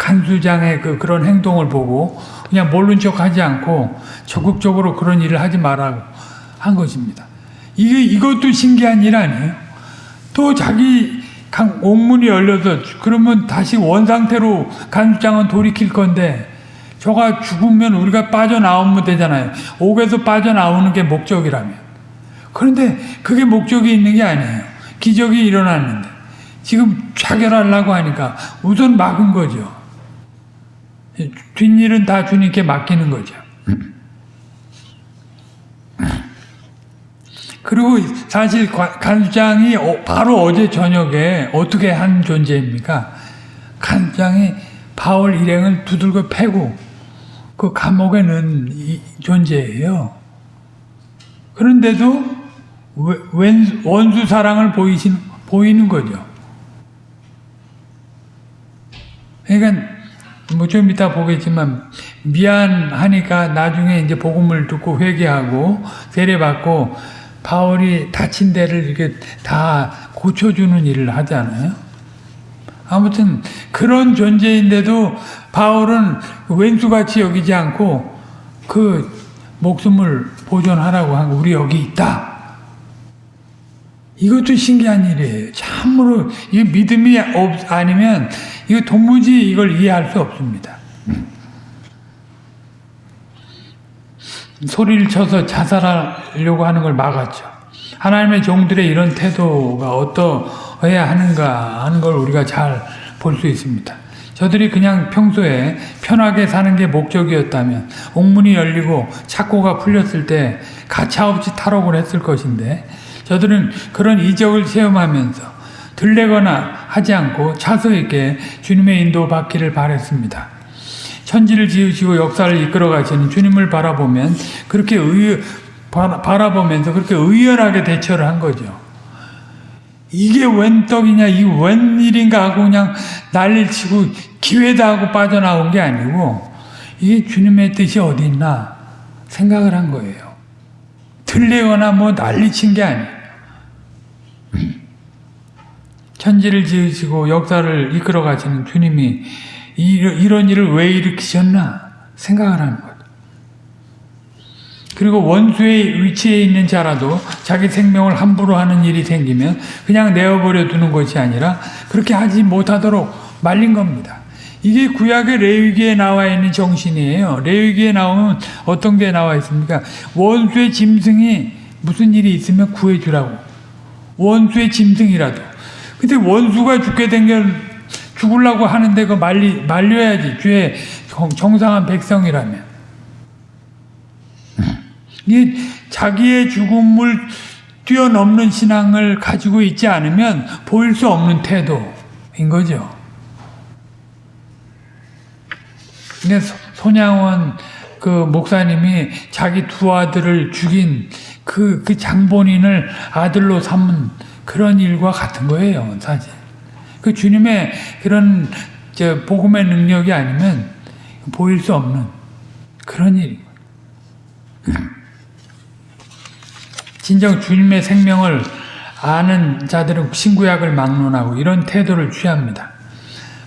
간수장의 그 그런 행동을 보고 그냥 모른 척 하지 않고 적극적으로 그런 일을 하지 말라고 한 것입니다. 이게 이것도 신기한 일 아니에요? 또 자기 강 옥문이 열려서 그러면 다시 원 상태로 간수장은 돌이킬 건데 저가 죽으면 우리가 빠져나오면 되잖아요. 옥에서 빠져나오는 게 목적이라면. 그런데 그게 목적이 있는 게 아니에요. 기적이 일어났는데 지금 자결하려고 하니까 우선 막은 거죠. 뒷일은 다 주님께 맡기는 거죠. 그리고 사실 간수장이 어, 바로 어제 저녁에 어떻게 한 존재입니까? 간수장이 바울 일행을 두들겨 패고 그 감옥에 넣은 존재예요. 그런데도 원수 사랑을 보이신, 보이는 거죠. 그러니까 뭐 좀 이따 보겠지만 미안하니까 나중에 이제 복음을 듣고 회개하고 세례받고 바울이 다친 데를 이렇게 다 고쳐주는 일을 하잖아요. 아무튼 그런 존재인데도 바울은 왼수같이 여기지 않고 그 목숨을 보존하라고 한 거, 우리 여기 있다. 이것도 신기한 일이에요. 참으로 이 믿음이 없, 아니면 이거 도무지 이걸 이해할 수 없습니다. 소리를 쳐서 자살하려고 하는 걸 막았죠. 하나님의 종들의 이런 태도가 어떠해야 하는가 하는 걸 우리가 잘 볼 수 있습니다. 저들이 그냥 평소에 편하게 사는 게 목적이었다면 옥문이 열리고 착고가 풀렸을 때 가차없이 탈옥을 했을 것인데 저들은 그런 이적을 체험하면서 들레거나 하지 않고 차서 있게 주님의 인도 받기를 바랬습니다. 천지를 지으시고 역사를 이끌어 가시는 주님을 바라보면 그렇게 의, 바라보면서 그렇게 의연하게 대처를 한 거죠. 이게 웬 떡이냐, 이 웬 일인가 하고 그냥 난리를 치고 기회다 하고 빠져나온 게 아니고 이게 주님의 뜻이 어디 있나 생각을 한 거예요. 들리거나 뭐 난리친 게 아니에요. 천지를 지으시고 역사를 이끌어 가시는 주님이 이런 일을 왜 일으키셨나 생각을 하는 거예요. 그리고 원수의 위치에 있는 자라도 자기 생명을 함부로 하는 일이 생기면 그냥 내어버려 두는 것이 아니라 그렇게 하지 못하도록 말린 겁니다. 이게 구약의 레위기에 나와 있는 정신이에요. 레위기에 나오면 어떤 게 나와 있습니까? 원수의 짐승이 무슨 일이 있으면 구해주라고. 원수의 짐승이라도. 근데 원수가 죽게 된걸 죽으려고 하는데 그 말리, 말려야지. 죄 정상한 백성이라면. 이 자기의 죽음을 뛰어넘는 신앙을 가지고 있지 않으면 보일 수 없는 태도인 거죠. 근데 손양원 그 목사님이 자기 두 아들을 죽인 그, 그 장본인을 아들로 삼은 그런 일과 같은 거예요, 사실. 그 주님의 그런 저 복음의 능력이 아니면 보일 수 없는 그런 일이에요. 진정 주님의 생명을 아는 자들은 신구약을 막론하고 이런 태도를 취합니다.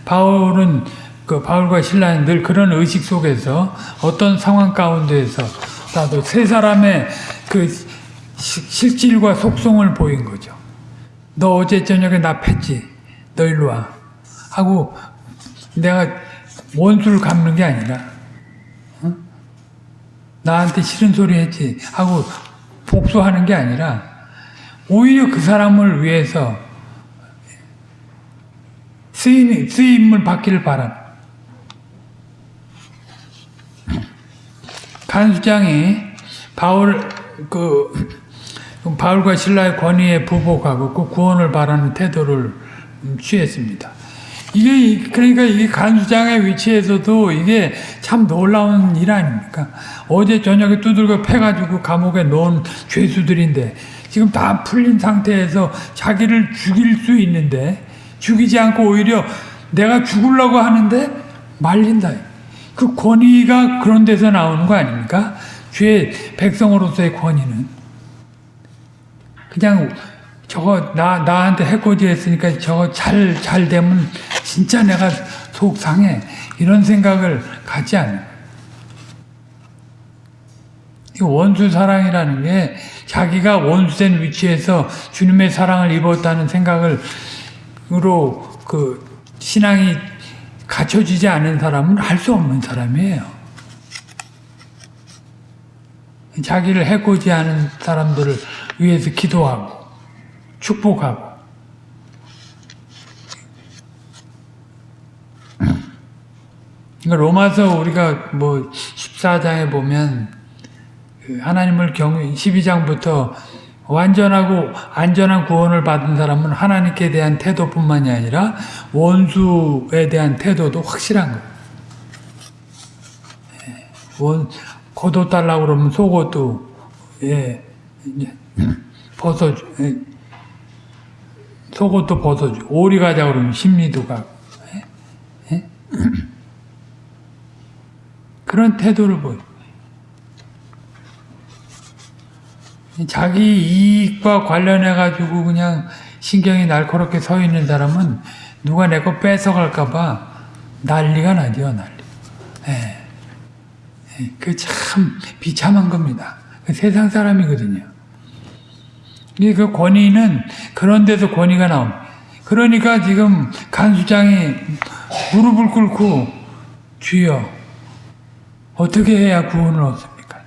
바울은 그 바울과 신라는 늘 그런 의식 속에서 어떤 상황 가운데에서 나도 세 사람의 그 실질과 속성을 보인 거죠. 너 어제 저녁에 나 팼지? 너 일로 와. 하고 내가 원수를 갚는 게 아니라 어? 나한테 싫은 소리 했지 하고 복수하는 게 아니라 오히려 그 사람을 위해서 쓰임, 쓰임을 받기를 바라. 간수장이 바울 그 바울과 신라의 권위에 부복하고 그 구원을 바라는 태도를 취했습니다. 이게 그러니까 이게 간수장의 위치에서도 이게 참 놀라운 일 아닙니까? 어제 저녁에 두들겨 패가지고 감옥에 넣은 죄수들인데 지금 다 풀린 상태에서 자기를 죽일 수 있는데 죽이지 않고 오히려 내가 죽으려고 하는데 말린다. 그 권위가 그런 데서 나오는 거 아닙니까? 죄 백성으로서의 권위는 그냥 저거 나 나한테 해코지 했으니까 저거 잘 잘 되면 진짜 내가 속 상해 이런 생각을 갖지 않는 원수 사랑이라는 게 자기가 원수된 위치에서 주님의 사랑을 입었다는 생각을 으로 그 신앙이 갖춰지지 않은 사람은 할 수 없는 사람이에요. 자기를 해코지 않은 사람들을 위해서 기도하고 축복하고 그러니까 로마서 우리가 뭐 14장에 보면 그 하나님을 경외 12장부터 완전하고 안전한 구원을 받은 사람은 하나님께 대한 태도뿐만이 아니라 원수에 대한 태도도 확실한 거예요. 예, 원 겉옷 달라고 그러면 속옷도 예, 벗어 예, 속옷도 벗어주 오리 가자 그러면 심리도 가고? 그런 태도를 보여. 자기 이익과 관련해 가지고 그냥 신경이 날카롭게 서 있는 사람은 누가 내 거 뺏어갈까봐 난리가 나죠 난리. 예. 예. 그참 비참한 겁니다. 그 세상 사람이거든요. 그 권위는 그런 데서 권위가 나옵니다. 그러니까 지금 간수장이 무릎을 꿇고 주여 어떻게 해야 구원을 얻습니까?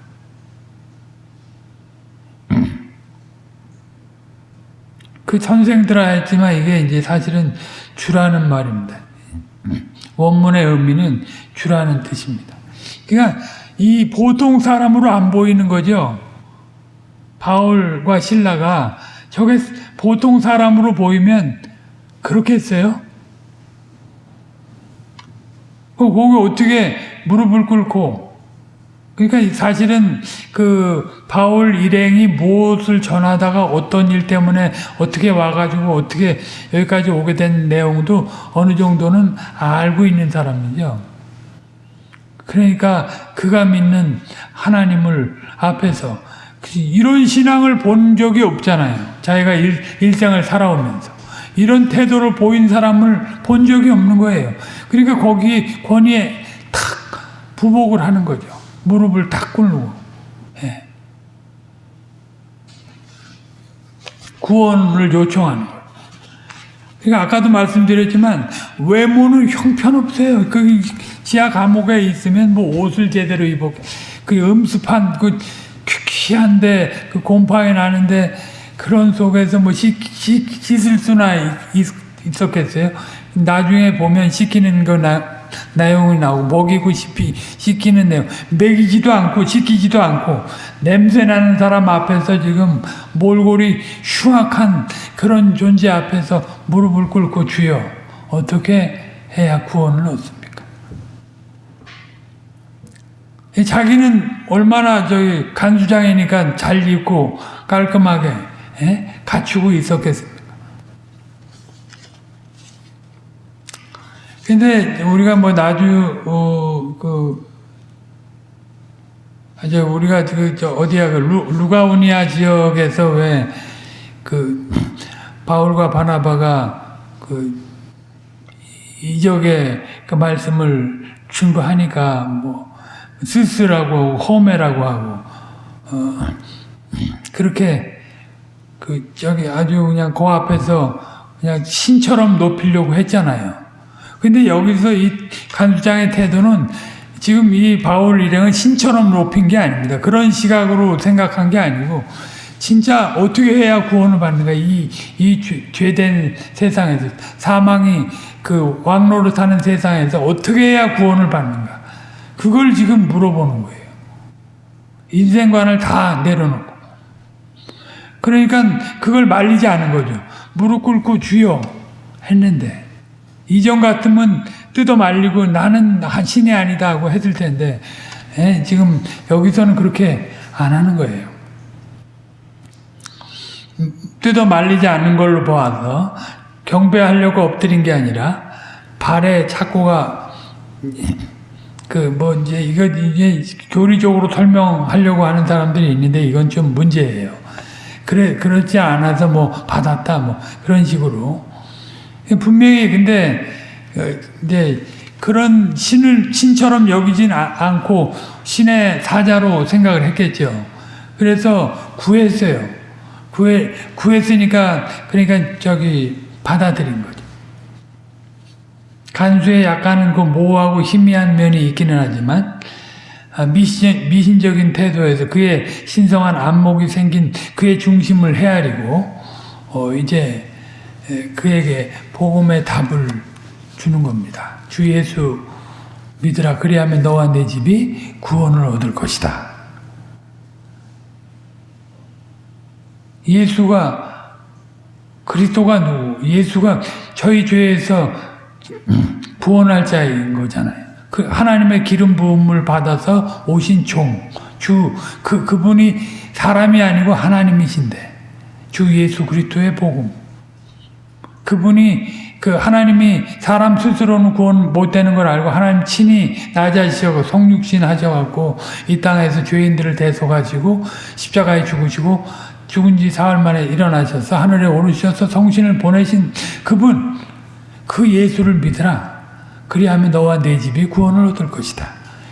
그 선생들아 했지만 이게 이제 사실은 주라는 말입니다. 원문의 의미는 주라는 뜻입니다. 그러니까 이 보통 사람으로 안 보이는 거죠. 바울과 신라가 저게 보통 사람으로 보이면 그렇게 했어요? 거기 어떻게 무릎을 꿇고 그러니까 사실은 그 바울 일행이 무엇을 전하다가 어떤 일 때문에 어떻게 와가지고 어떻게 여기까지 오게 된 내용도 어느 정도는 알고 있는 사람이죠. 그러니까 그가 믿는 하나님을 앞에서 이런 신앙을 본 적이 없잖아요. 자기가 일, 일생을 살아오면서. 이런 태도를 보인 사람을 본 적이 없는 거예요. 그러니까 거기 권위에 탁 부복을 하는 거죠. 무릎을 탁 꿇고 예. 구원을 요청하는 거예요. 그러니까 아까도 말씀드렸지만 외모는 형편없어요. 그 지하 감옥에 있으면 뭐 옷을 제대로 입었 그 음습한 그 퀴퀴한데 그 곰팡이 나는데 그런 속에서 뭐 씻, 씻, 씻을 수나 있, 있었겠어요? 나중에 보면 씻기는 거 나 내용이 나오고 먹이고 씹히, 씻기는 내용 먹이지도 않고 씻기지도 않고 냄새나는 사람 앞에서 지금 몰골이 흉악한 그런 존재 앞에서 무릎을 꿇고 주여 어떻게 해야 구원을 얻습니까? 자기는 얼마나 저기 간수장이니까 잘 입고 깔끔하게 에? 갖추고 있었겠습니까? 근데 우리가 뭐 나주 어그 이제 우리가 그저 어디야 그 루, 가우니아 지역에서 왜 그 바울과 바나바가 그 이적의 그 말씀을 충고하니까 뭐 스스라고 호메라고 하고 어 그렇게 그 저기 아주 그냥 그 앞에서 그냥 신처럼 높이려고 했잖아요. 근데 여기서 이 간수장의 태도는 지금 이 바울 일행은 신처럼 높인 게 아닙니다. 그런 시각으로 생각한 게 아니고 진짜 어떻게 해야 구원을 받는가 이, 이 죄된 세상에서 사망이 그 왕로로 타는 세상에서 어떻게 해야 구원을 받는가 그걸 지금 물어보는 거예요. 인생관을 다 내려놓고 그러니까 그걸 말리지 않은 거죠. 무릎 꿇고 주여 했는데 이전 같으면 뜯어 말리고 나는 신이 아니다 하고 했을 텐데 에, 예, 지금 여기서는 그렇게 안 하는 거예요. 뜯어 말리지 않는 걸로 보아서 경배하려고 엎드린 게 아니라 발에 착고가 그 뭐 이제 이거 이제 교리적으로 설명하려고 하는 사람들이 있는데 이건 좀 문제예요. 그래 그렇지 않아서 뭐 받았다 뭐 그런 식으로 분명히 근데 어, 이제 그런 신을 신처럼 여기진 아- 않고 신의 사자로 생각을 했겠죠. 그래서 구했어요. 구해 구했으니까 그러니까 저기 받아들인 거죠. 간수에 약간은 그 모호하고 희미한 면이 있기는 하지만 아, 미신, 미신적인 태도에서 그의 신성한 안목이 생긴 그의 중심을 헤아리고 어, 이제 에, 그에게 복음의 답을 주는 겁니다. 주 예수 믿으라 그리하면 너와 내 집이 구원을 얻을 것이다. 예수가 그리스도가 누구? 예수가 저희 죄에서 구원할 자인 거잖아요. 그 하나님의 기름 부음을 받아서 오신 종, 주, 그, 그분이 사람이 아니고 하나님이신데, 주 예수 그리스도의 복음. 그분이 그 하나님이 사람 스스로는 구원 못 되는 걸 알고 하나님 친히 낮아지셔고 성육신 하셔갖고 이 땅에서 죄인들을 대속하시고 십자가에 죽으시고 죽은 지 사흘 만에 일어나셔서 하늘에 오르셔서 성신을 보내신 그분 그 예수를 믿으라. 그리하면 너와 내 집이 구원을 얻을 것이다.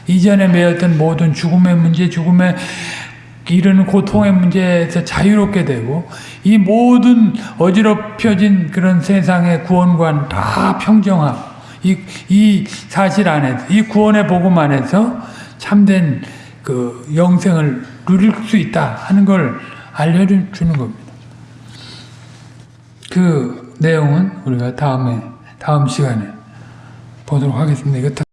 이전에 매였던 모든 죽음의 문제, 죽음의 이르는 고통의 문제에서 자유롭게 되고 이 모든 어지럽혀진 그런 세상의 구원관 다 평정하고 이, 이 사실 안에서 이 구원의 복음 안에서 참된 그 영생을 누릴 수 있다 하는 걸 알려주는 겁니다. 그 내용은 우리가 다음에 다음 시간에 보도록 하겠습니다.